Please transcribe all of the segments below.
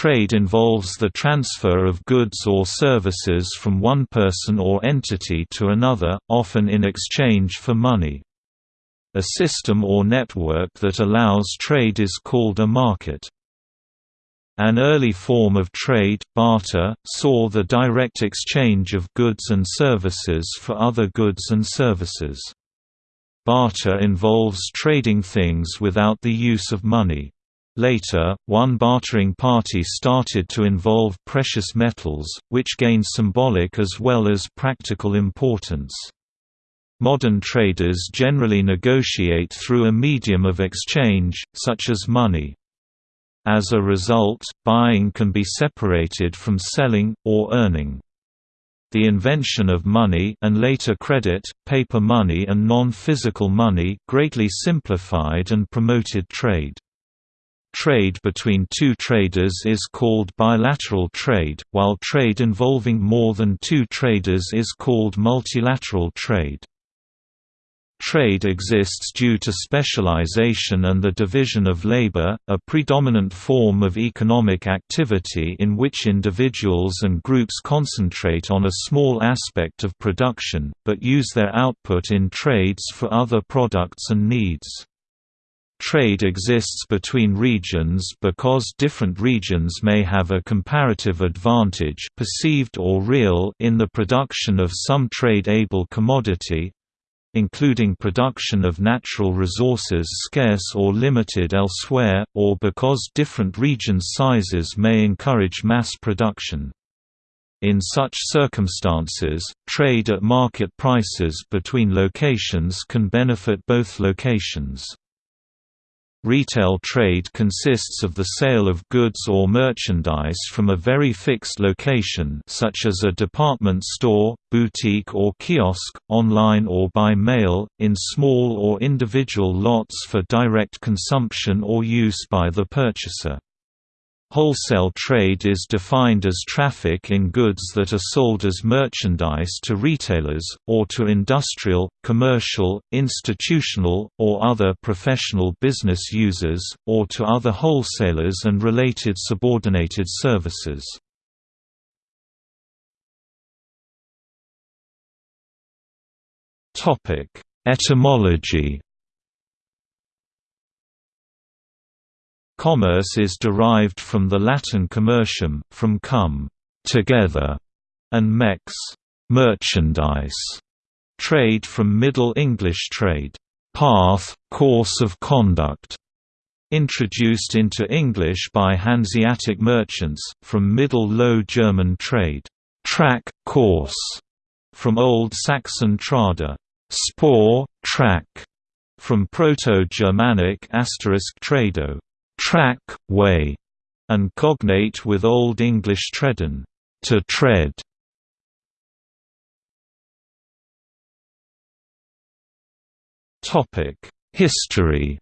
Trade involves the transfer of goods or services from one person or entity to another, often in exchange for money. A system or network that allows trade is called a market. An early form of trade, barter, saw the direct exchange of goods and services for other goods and services. Barter involves trading things without the use of money. Later, one bartering party started to involve precious metals, which gained symbolic as well as practical importance. Modern traders generally negotiate through a medium of exchange, such as money. As a result, buying can be separated from selling, or earning. The invention of money and later credit, paper money and non-physical money greatly simplified and promoted trade. Trade between two traders is called bilateral trade, while trade involving more than two traders is called multilateral trade. Trade exists due to specialization and the division of labor, a predominant form of economic activity in which individuals and groups concentrate on a small aspect of production, but use their output in trades for other products and needs. Trade exists between regions because different regions may have a comparative advantage perceived or real in the production of some trade-able commodity, including production of natural resources scarce or limited elsewhere, or because different regions' sizes may encourage mass production. In such circumstances, trade at market prices between locations can benefit both locations. Retail trade consists of the sale of goods or merchandise from a very fixed location such as a department store, boutique or kiosk, online or by mail, in small or individual lots for direct consumption or use by the purchaser. Wholesale trade is defined as traffic in goods that are sold as merchandise to retailers, or to industrial, commercial, institutional, or other professional business users, or to other wholesalers and related subordinated services. Etymology Commerce is derived from the Latin commercium, from cum together, and merx merchandise, trade from Middle English trade, path, course of conduct, introduced into English by Hanseatic merchants, from Middle Low German trade, track, course, from Old Saxon trada, spore, track, from Proto-Germanic asterisk trado, track, way, and cognate with Old English treden, to tread. Topic: History.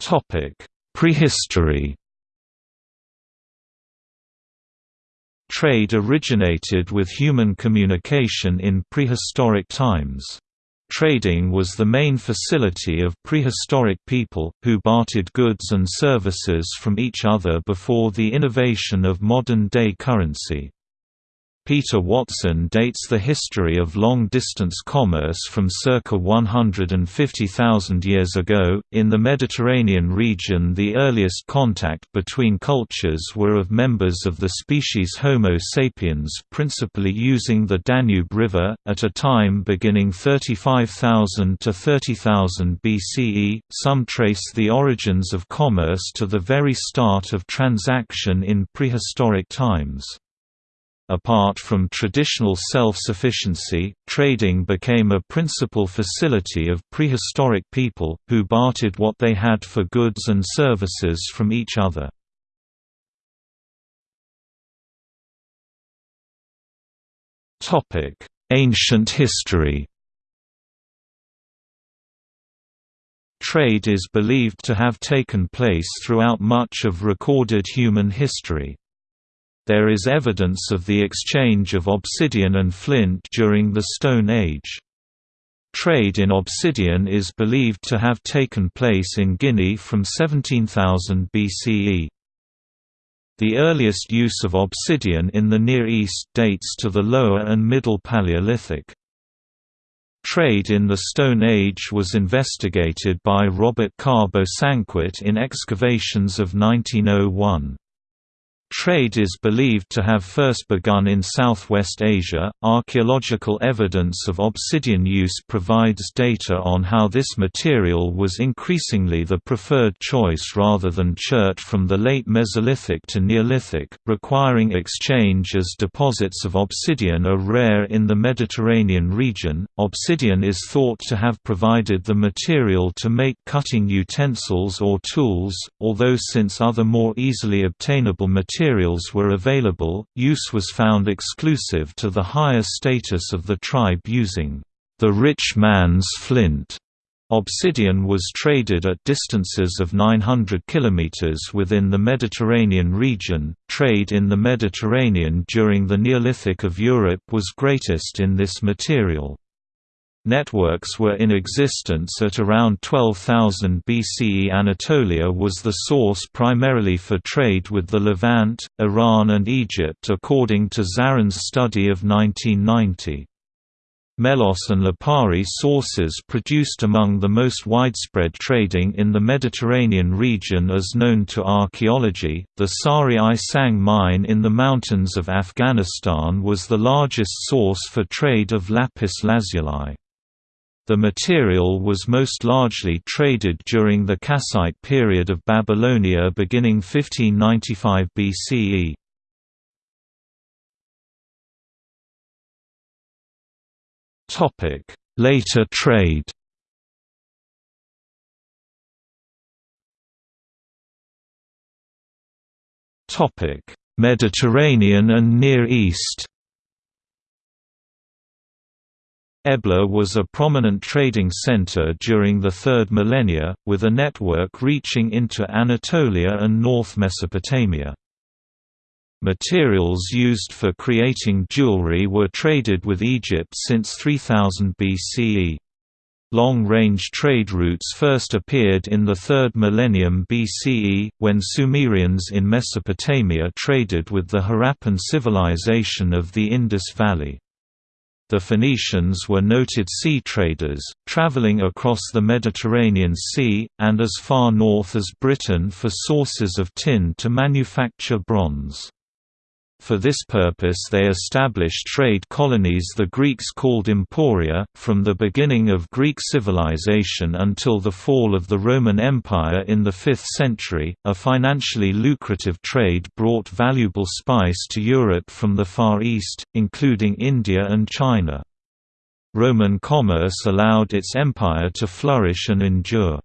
Topic: Prehistory. Trade originated with human communication in prehistoric times. Trading was the main facility of prehistoric people, who bartered goods and services from each other before the innovation of modern-day currency. Peter Watson dates the history of long-distance commerce from circa 150,000 years ago. In the Mediterranean region, the earliest contact between cultures were of members of the species Homo sapiens, principally using the Danube River, at a time beginning 35,000 to 30,000 BCE. Some trace the origins of commerce to the very start of transaction in prehistoric times. Apart from traditional self-sufficiency, trading became a principal facility of prehistoric people, who bartered what they had for goods and services from each other. Ancient history Trade is believed to have taken place throughout much of recorded human history. There is evidence of the exchange of obsidian and flint during the Stone Age. Trade in obsidian is believed to have taken place in Guinea from 17,000 BCE. The earliest use of obsidian in the Near East dates to the Lower and Middle Paleolithic. Trade in the Stone Age was investigated by Robert Carr Bosanquet in excavations of 1901. Trade is believed to have first begun in Southwest Asia. Archaeological evidence of obsidian use provides data on how this material was increasingly the preferred choice rather than chert from the late Mesolithic to Neolithic, requiring exchange as deposits of obsidian are rare in the Mediterranean region. Obsidian is thought to have provided the material to make cutting utensils or tools, although since other more easily obtainable materials materials were available, use was found exclusive to the higher status of the tribe using the rich man's flint. Obsidian was traded at distances of 900 km within the Mediterranean region. Trade in the Mediterranean during the Neolithic of Europe was greatest in this material. Networks were in existence at around 12,000 BCE. Anatolia was the source primarily for trade with the Levant, Iran, and Egypt, according to Zarins study of 1990. Melos and Lipari sources produced among the most widespread trading in the Mediterranean region as known to archaeology. The Sari I Sang mine in the mountains of Afghanistan was the largest source for trade of lapis lazuli. The material was most largely traded during the Kassite period of Babylonia beginning 1595 BCE. Later trade Mediterranean and Near East Ebla was a prominent trading center during the third millennia, with a network reaching into Anatolia and North Mesopotamia. Materials used for creating jewelry were traded with Egypt since 3000 BCE. Long-range trade routes first appeared in the 3rd millennium BCE, when Sumerians in Mesopotamia traded with the Harappan civilization of the Indus Valley. The Phoenicians were noted sea traders, traveling across the Mediterranean Sea, and as far north as Britain for sources of tin to manufacture bronze. For this purpose they established trade colonies the Greeks called emporia. From the beginning of Greek civilization until the fall of the Roman Empire in the 5th century, a financially lucrative trade brought valuable spice to Europe from the Far East, including India and China. Roman commerce allowed its empire to flourish and endure.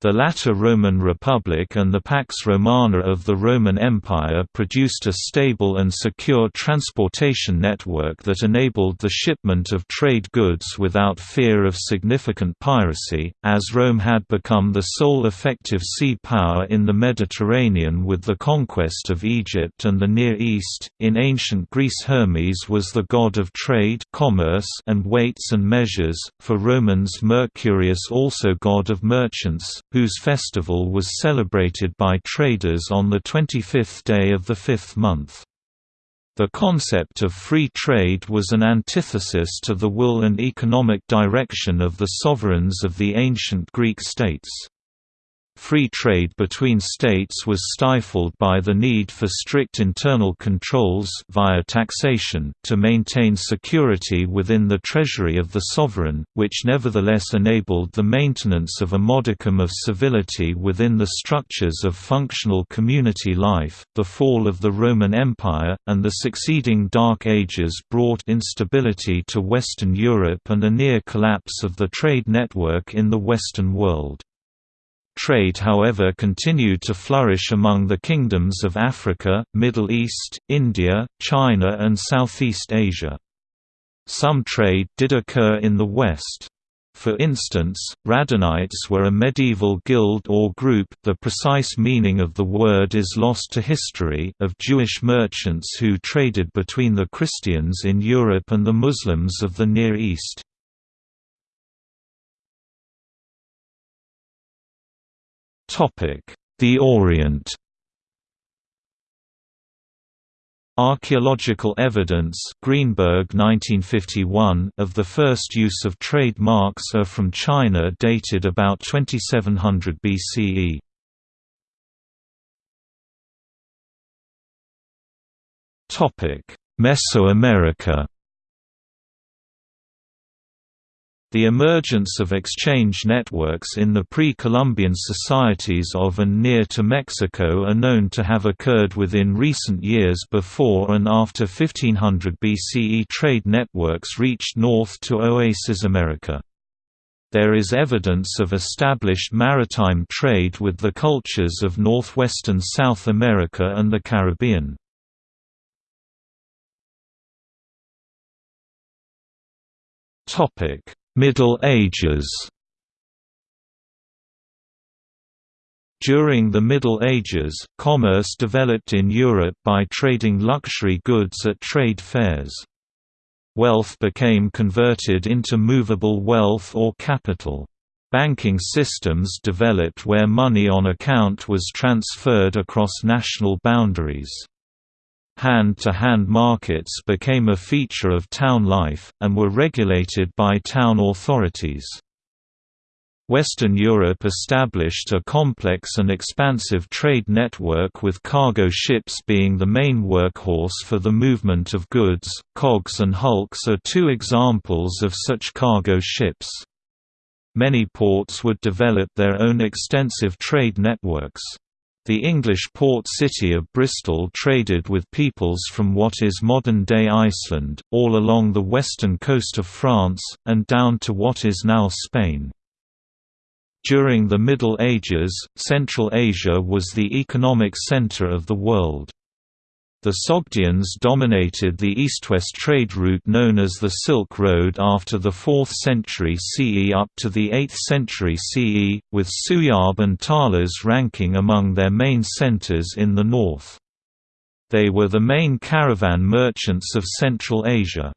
The latter Roman Republic and the Pax Romana of the Roman Empire produced a stable and secure transportation network that enabled the shipment of trade goods without fear of significant piracy, as Rome had become the sole effective sea power in the Mediterranean with the conquest of Egypt and the Near East. In ancient Greece, Hermes was the god of trade, commerce, and weights and measures. For Romans, Mercurius also god of merchants whose festival was celebrated by traders on the 25th day of the fifth month. The concept of free trade was an antithesis to the will and economic direction of the sovereigns of the ancient Greek states. Free trade between states was stifled by the need for strict internal controls via taxation to maintain security within the treasury of the sovereign, which nevertheless enabled the maintenance of a modicum of civility within the structures of functional community life. The fall of the Roman Empire and the succeeding Dark Ages brought instability to Western Europe and a near collapse of the trade network in the Western world. Trade however continued to flourish among the kingdoms of Africa, Middle East, India, China and Southeast Asia. Some trade did occur in the West. For instance, Radhanites were a medieval guild or group the precise meaning of the word is lost to history of Jewish merchants who traded between the Christians in Europe and the Muslims of the Near East. The Orient Archaeological evidence Greenberg 1951 of the first use of trade marks are from China dated about 2700 BCE. Mesoamerica The emergence of exchange networks in the pre-Columbian societies of and near to Mexico are known to have occurred within recent years before and after 1500 BCE trade networks reached north to Oasis America. There is evidence of established maritime trade with the cultures of northwestern South America and the Caribbean. Topic Middle Ages During the Middle Ages, commerce developed in Europe by trading luxury goods at trade fairs. Wealth became converted into movable wealth or capital. Banking systems developed where money on account was transferred across national boundaries. Hand-to-hand -hand markets became a feature of town life, and were regulated by town authorities. Western Europe established a complex and expansive trade network with cargo ships being the main workhorse for the movement of goods. Cogs and hulks are two examples of such cargo ships. Many ports would develop their own extensive trade networks. The English port city of Bristol traded with peoples from what is modern-day Iceland, all along the western coast of France, and down to what is now Spain. During the Middle Ages, Central Asia was the economic center of the world. The Sogdians dominated the east-west trade route known as the Silk Road after the 4th century CE up to the 8th century CE, with Suyab and Talas ranking among their main centers in the north. They were the main caravan merchants of Central Asia.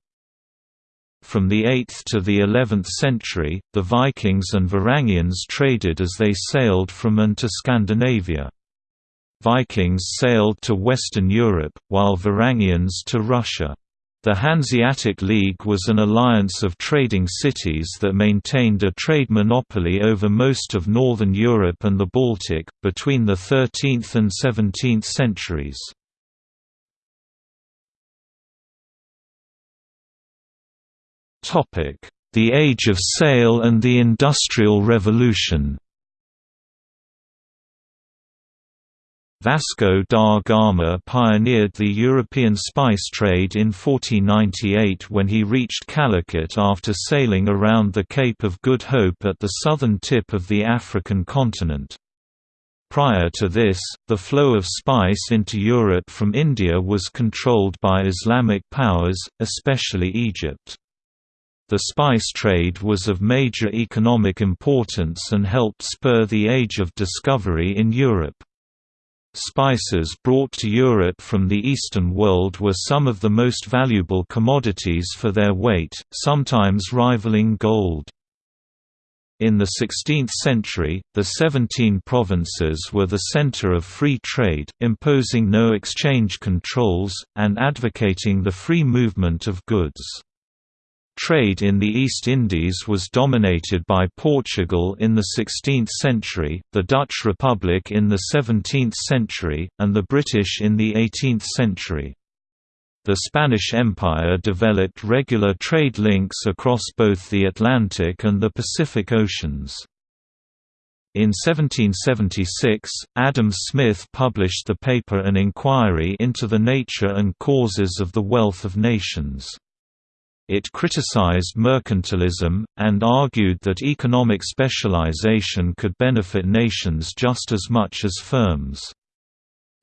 From the 8th to the 11th century, the Vikings and Varangians traded as they sailed from and to Scandinavia. Vikings sailed to Western Europe, while Varangians to Russia. The Hanseatic League was an alliance of trading cities that maintained a trade monopoly over most of northern Europe and the Baltic, between the 13th and 17th centuries. The Age of Sail and the Industrial Revolution Vasco da Gama pioneered the European spice trade in 1498 when he reached Calicut after sailing around the Cape of Good Hope at the southern tip of the African continent. Prior to this, the flow of spice into Europe from India was controlled by Islamic powers, especially Egypt. The spice trade was of major economic importance and helped spur the Age of Discovery in Europe. Spices brought to Europe from the Eastern world were some of the most valuable commodities for their weight, sometimes rivaling gold. In the 16th century, the Seventeen Provinces were the center of free trade, imposing no exchange controls, and advocating the free movement of goods. Trade in the East Indies was dominated by Portugal in the 16th century, the Dutch Republic in the 17th century, and the British in the 18th century. The Spanish Empire developed regular trade links across both the Atlantic and the Pacific Oceans. In 1776, Adam Smith published the paper An Inquiry into the Nature and Causes of the Wealth of Nations. It criticized mercantilism, and argued that economic specialization could benefit nations just as much as firms.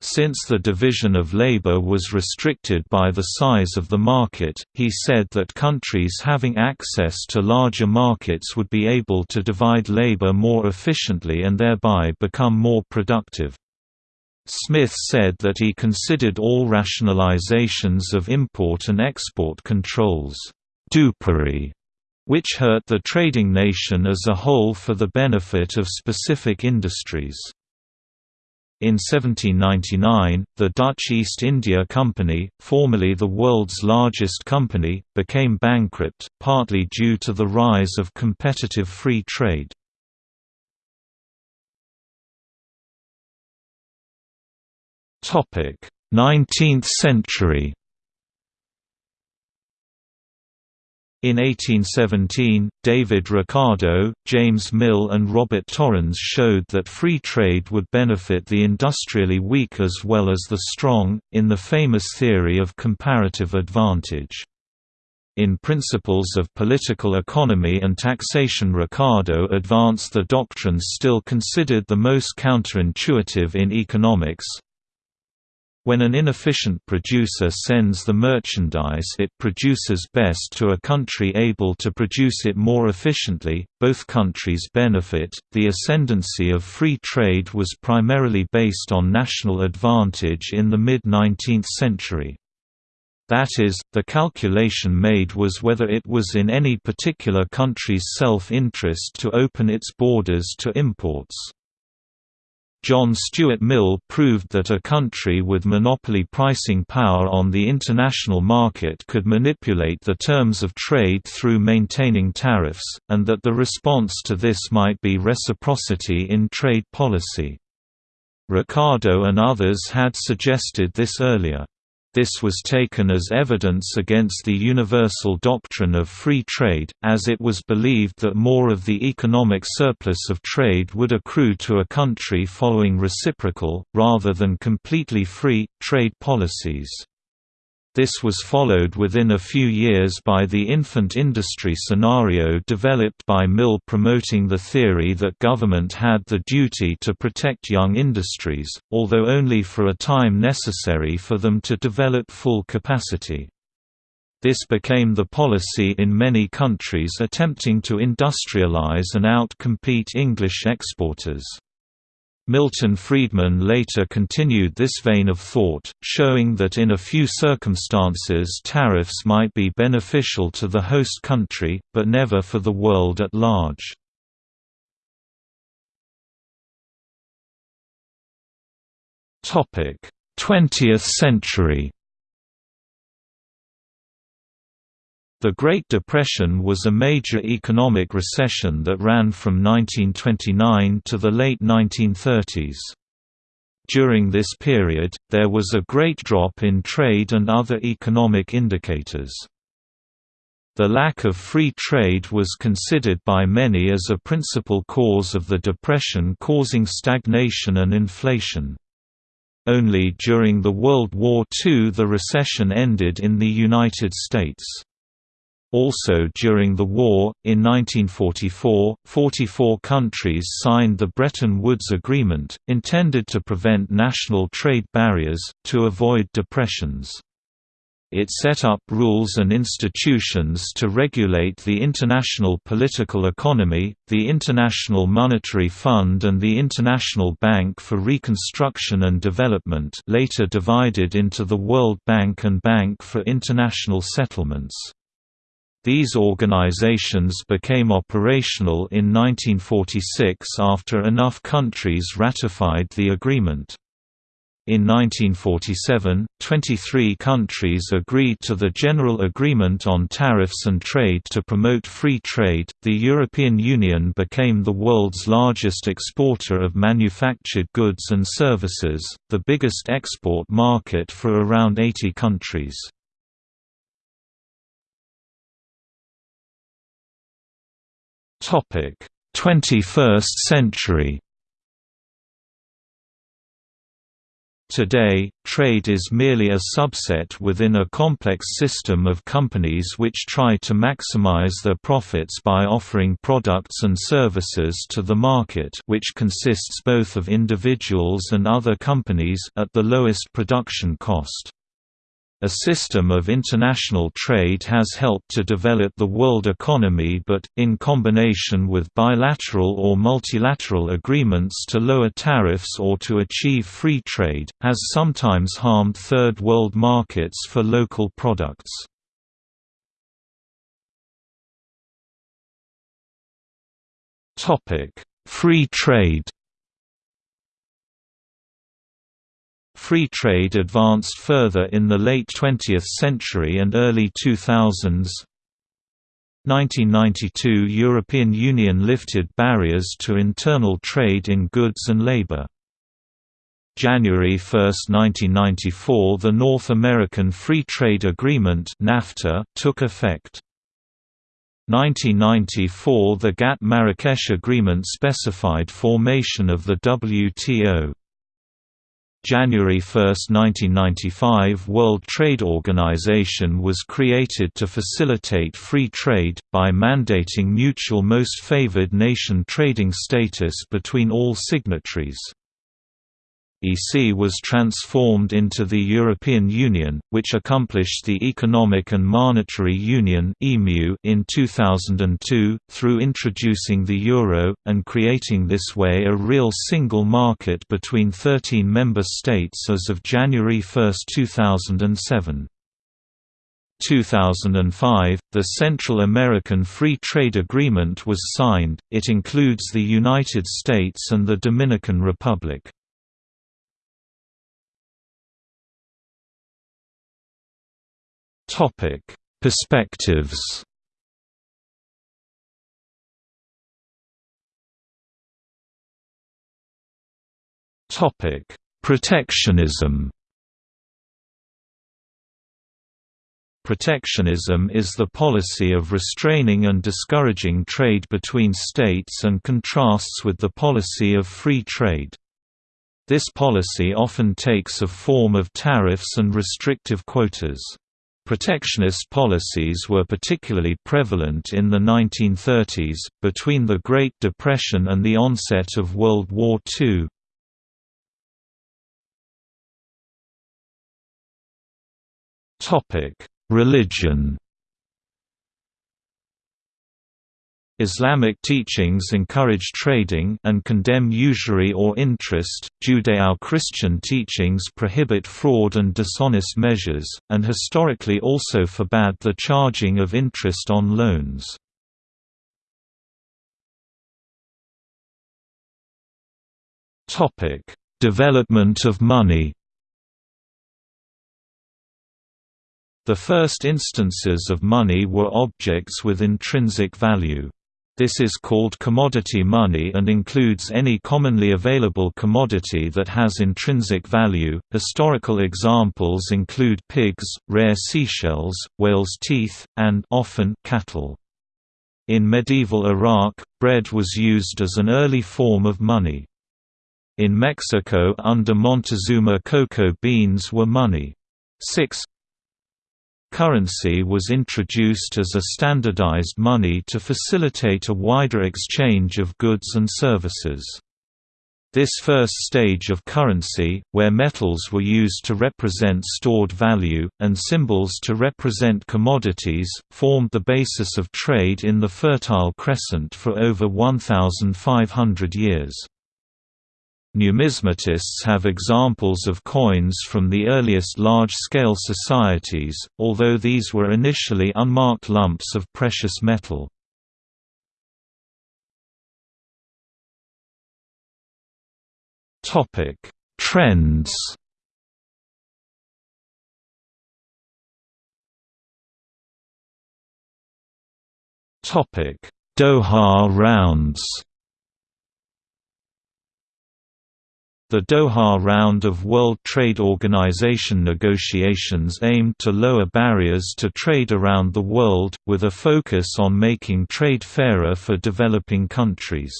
Since the division of labor was restricted by the size of the market, he said that countries having access to larger markets would be able to divide labor more efficiently and thereby become more productive. Smith said that he considered all rationalizations of import and export controls, dupery, which hurt the trading nation as a whole for the benefit of specific industries. In 1799, the Dutch East India Company, formerly the world's largest company, became bankrupt, partly due to the rise of competitive free trade. 19th century. In 1817, David Ricardo, James Mill and Robert Torrens showed that free trade would benefit the industrially weak as well as the strong, in the famous theory of comparative advantage. In Principles of Political Economy and Taxation Ricardo advanced the doctrine still considered the most counterintuitive in economics, when an inefficient producer sends the merchandise it produces best to a country able to produce it more efficiently, both countries benefit. The ascendancy of free trade was primarily based on national advantage in the mid 19th century. That is, the calculation made was whether it was in any particular country's self-interest to open its borders to imports. John Stuart Mill proved that a country with monopoly pricing power on the international market could manipulate the terms of trade through maintaining tariffs, and that the response to this might be reciprocity in trade policy. Ricardo and others had suggested this earlier. This was taken as evidence against the universal doctrine of free trade, as it was believed that more of the economic surplus of trade would accrue to a country following reciprocal, rather than completely free, trade policies. This was followed within a few years by the infant industry scenario developed by Mill promoting the theory that government had the duty to protect young industries, although only for a time necessary for them to develop full capacity. This became the policy in many countries attempting to industrialize and out-compete English exporters. Milton Friedman later continued this vein of thought, showing that in a few circumstances tariffs might be beneficial to the host country, but never for the world at large. Twentieth century The Great Depression was a major economic recession that ran from 1929 to the late 1930s. During this period, there was a great drop in trade and other economic indicators. The lack of free trade was considered by many as a principal cause of the depression causing stagnation and inflation. Only during the World War II the recession ended in the United States. Also during the war, in 1944, 44 countries signed the Bretton Woods Agreement, intended to prevent national trade barriers, to avoid depressions. It set up rules and institutions to regulate the international political economy, the International Monetary Fund and the International Bank for Reconstruction and Development later divided into the World Bank and Bank for International Settlements. These organizations became operational in 1946 after enough countries ratified the agreement. In 1947, 23 countries agreed to the General Agreement on Tariffs and Trade to promote free trade. The European Union became the world's largest exporter of manufactured goods and services, the biggest export market for around 80 countries. 21st century Today, trade is merely a subset within a complex system of companies which try to maximize their profits by offering products and services to the market which consists both of individuals and other companies at the lowest production cost. A system of international trade has helped to develop the world economy but, in combination with bilateral or multilateral agreements to lower tariffs or to achieve free trade, has sometimes harmed third world markets for local products. Free trade Free trade advanced further in the late 20th century and early 2000s. 1992 European Union lifted barriers to internal trade in goods and labor. January 1, 1994 the North American Free Trade Agreement NAFTA took effect. 1994 The GATT–Marrakesh Agreement specified formation of the WTO. January 1, 1995 World Trade Organization was created to facilitate free trade, by mandating mutual most favored nation trading status between all signatories. EC was transformed into the European Union, which accomplished the Economic and Monetary Union in 2002, through introducing the euro, and creating this way a real single market between 13 member states as of January 1, 2007. 2005, the Central American Free Trade Agreement was signed, it includes the United States and the Dominican Republic. Topic: Perspectives. Topic: Protectionism. Protectionism is the policy of restraining and discouraging trade between states and contrasts with the policy of free trade. This policy often takes a form of tariffs and restrictive quotas. Protectionist policies were particularly prevalent in the 1930s, between the Great Depression and the onset of World War II. Religion Islamic teachings encourage trading and condemn usury or interest, Judeo-Christian teachings prohibit fraud and dishonest measures, and historically also forbade the charging of interest on loans. Development of money The first instances of money were objects with intrinsic value. This is called commodity money and includes any commonly available commodity that has intrinsic value. Historical examples include pigs, rare seashells, whale's teeth, and often cattle. In medieval Iraq, bread was used as an early form of money. In Mexico under Montezuma cocoa beans were money. 6 Currency was introduced as a standardized money to facilitate a wider exchange of goods and services. This first stage of currency, where metals were used to represent stored value, and symbols to represent commodities, formed the basis of trade in the Fertile Crescent for over 1,500 years. Numismatists have examples of coins from the earliest large-scale societies, although these were initially unmarked lumps of precious metal. Trends Doha rounds The Doha round of World Trade Organization negotiations aimed to lower barriers to trade around the world, with a focus on making trade fairer for developing countries.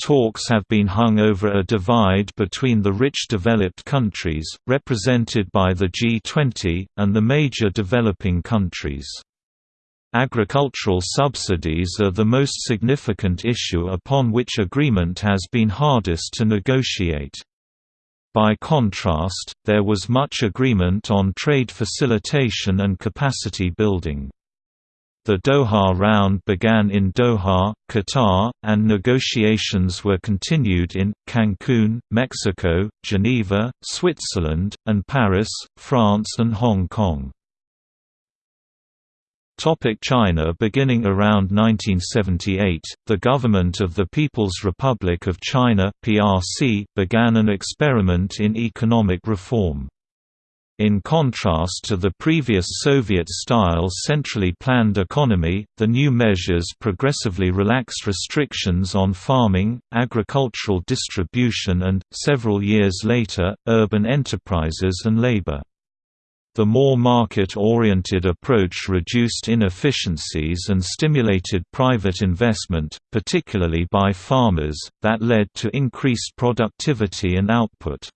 Talks have been hung over a divide between the rich developed countries, represented by the G20, and the major developing countries. Agricultural subsidies are the most significant issue upon which agreement has been hardest to negotiate. By contrast, there was much agreement on trade facilitation and capacity building. The Doha round began in Doha, Qatar, and negotiations were continued in, Cancun, Mexico, Geneva, Switzerland, and Paris, France and Hong Kong. China Beginning around 1978, the government of the People's Republic of China (PRC) began an experiment in economic reform. In contrast to the previous Soviet-style centrally planned economy, the new measures progressively relaxed restrictions on farming, agricultural distribution and, several years later, urban enterprises and labor. The more market-oriented approach reduced inefficiencies and stimulated private investment, particularly by farmers, that led to increased productivity and output.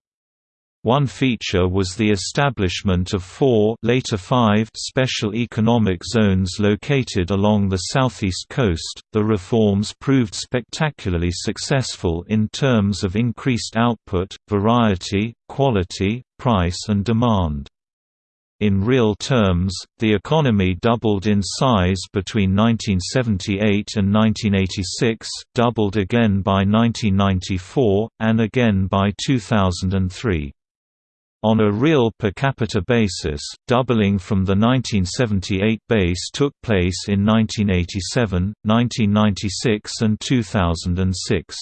One feature was the establishment of four later five special economic zones located along the southeast coast. The reforms proved spectacularly successful in terms of increased output, variety, quality, price and demand. In real terms, the economy doubled in size between 1978 and 1986, doubled again by 1994, and again by 2003. On a real per capita basis, doubling from the 1978 base took place in 1987, 1996 and 2006.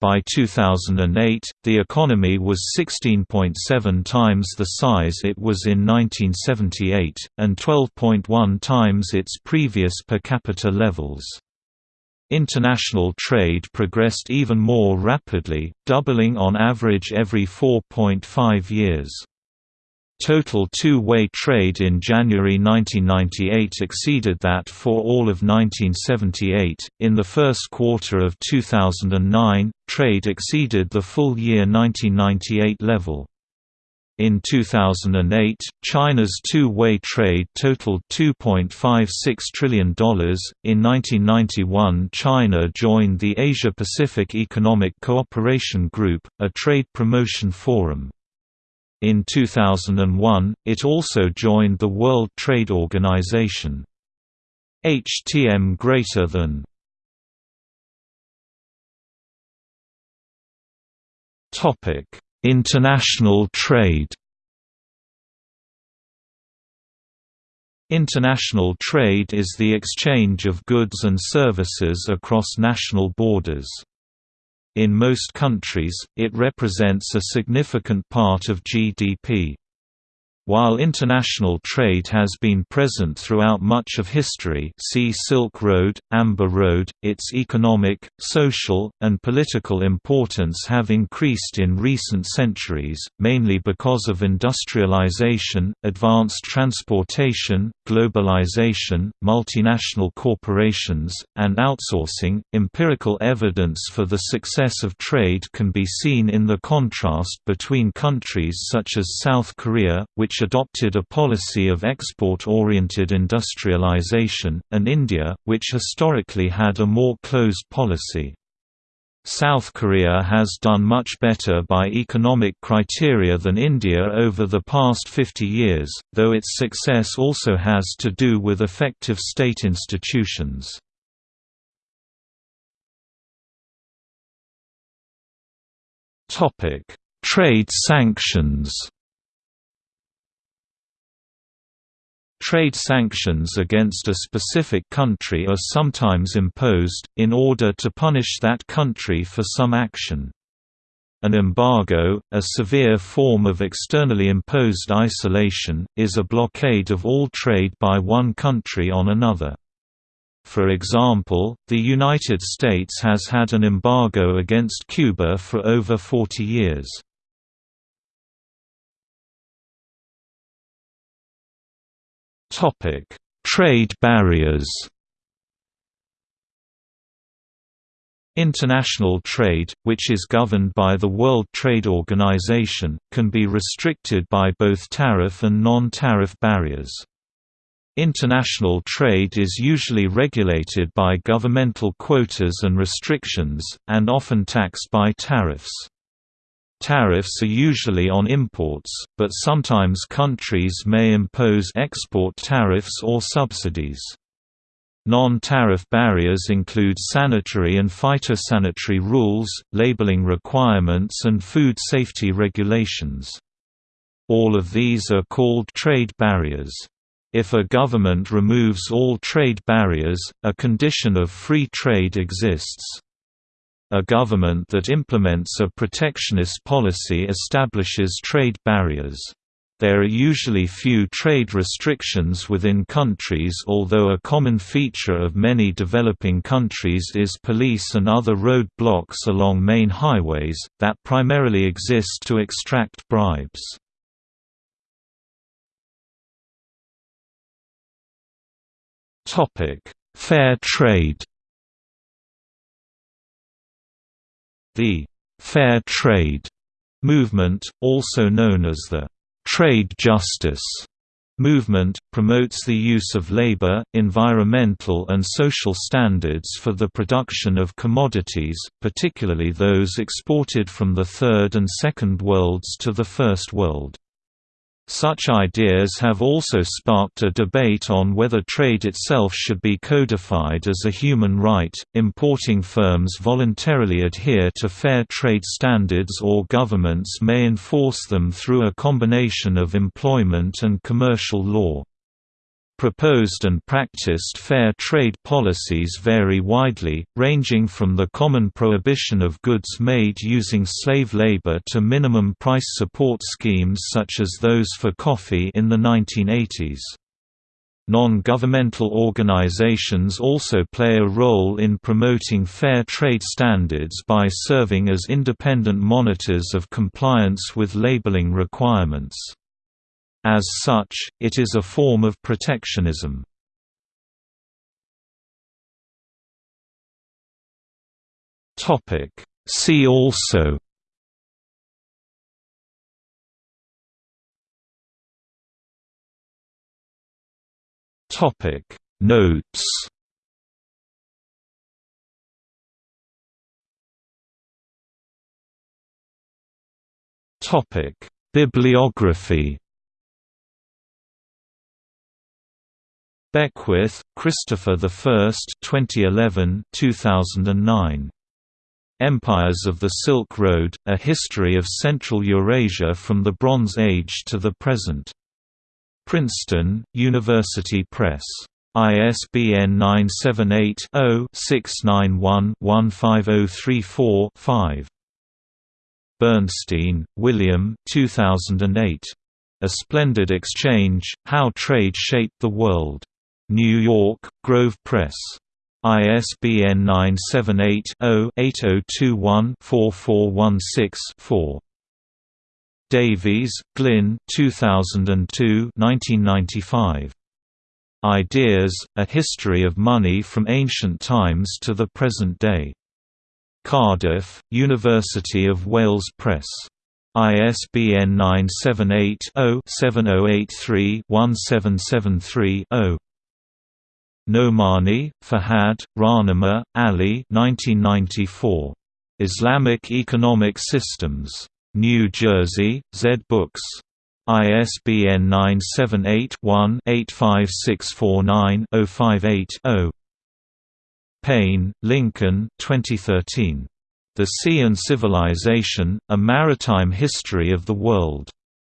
By 2008, the economy was 16.7 times the size it was in 1978, and 12.1 times its previous per capita levels. International trade progressed even more rapidly, doubling on average every 4.5 years. Total two-way trade in January 1998 exceeded that for all of 1978. In the first quarter of 2009, trade exceeded the full year 1998 level. In 2008, China's two-way trade totaled $2.56 trillion. In 1991, China joined the Asia-Pacific Economic Cooperation Group, a trade promotion forum. In 2001, it also joined the World Trade Organization. HTM greater than Topic International trade International trade is the exchange of goods and services across national borders. In most countries, it represents a significant part of GDP. While international trade has been present throughout much of history see Silk Road, Amber Road, its economic, social, and political importance have increased in recent centuries, mainly because of industrialization, advanced transportation, globalization, multinational corporations, and outsourcing. Empirical evidence for the success of trade can be seen in the contrast between countries such as South Korea, which adopted a policy of export-oriented industrialization, and India, which historically had a more closed policy. South Korea has done much better by economic criteria than India over the past 50 years, though its success also has to do with effective state institutions. Trade sanctions Trade sanctions against a specific country are sometimes imposed, in order to punish that country for some action. An embargo, a severe form of externally imposed isolation, is a blockade of all trade by one country on another. For example, the United States has had an embargo against Cuba for over 40 years. Trade barriers. International trade, which is governed by the World Trade Organization, can be restricted by both tariff and non-tariff barriers. International trade is usually regulated by governmental quotas and restrictions, and often taxed by tariffs. Tariffs are usually on imports, but sometimes countries may impose export tariffs or subsidies. Non-tariff barriers include sanitary and phytosanitary rules, labeling requirements and food safety regulations. All of these are called trade barriers. If a government removes all trade barriers, a condition of free trade exists. A government that implements a protectionist policy establishes trade barriers. There are usually few trade restrictions within countries although a common feature of many developing countries is police and other road blocks along main highways, that primarily exist to extract bribes. Fair trade The «fair trade» movement, also known as the «trade justice» movement, promotes the use of labor, environmental and social standards for the production of commodities, particularly those exported from the Third and Second Worlds to the First World. Such ideas have also sparked a debate on whether trade itself should be codified as a human right. Importing firms voluntarily adhere to fair trade standards or governments may enforce them through a combination of employment and commercial law. Proposed and practiced fair trade policies vary widely, ranging from the common prohibition of goods made using slave labor to minimum price support schemes such as those for coffee in the 1980s. Non-governmental organizations also play a role in promoting fair trade standards by serving as independent monitors of compliance with labeling requirements. As such, it is a form of protectionism. Topic. See also Topic. Notes Topic. Bibliography Beckwith, Christopher I 2011 2009. Empires of the Silk Road, A History of Central Eurasia from the Bronze Age to the Present. Princeton, University Press. ISBN 978 0 691 15034 5. Bernstein, William 2008. A Splendid Exchange, How Trade Shaped the World. New York, Grove Press. ISBN 978-0-8021-4416-4. Davies, Glyn 2002 1995. Ideas, A History of Money from Ancient Times to the Present Day. Cardiff, University of Wales Press. ISBN 978 0 7083 1773 0. Nomani, Fahad, Rahnema, Ali 1994. Islamic Economic Systems. New Jersey, Zed Books. ISBN 978-1-85649-058-0. Paine, Lincoln 2013. The Sea and Civilization, A Maritime History of the World.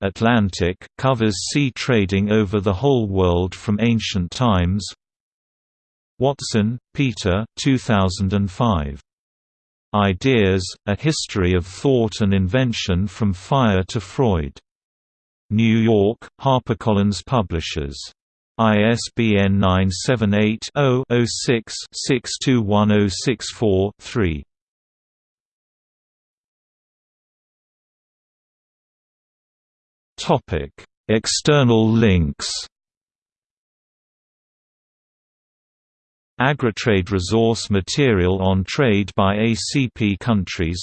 Atlantic, covers sea trading over the whole world from ancient times, Watson, Peter 2005. Ideas, A History of Thought and Invention from Fire to Freud. New York, HarperCollins Publishers. ISBN 978 0 6 621064 3. External links Agritrade resource material on trade by ACP countries.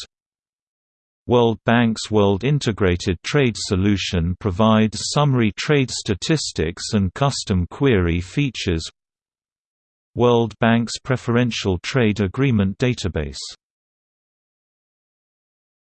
World Bank's World Integrated Trade Solution provides summary trade statistics and custom query features. World Bank's Preferential Trade Agreement Database